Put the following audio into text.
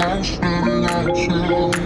I'm staring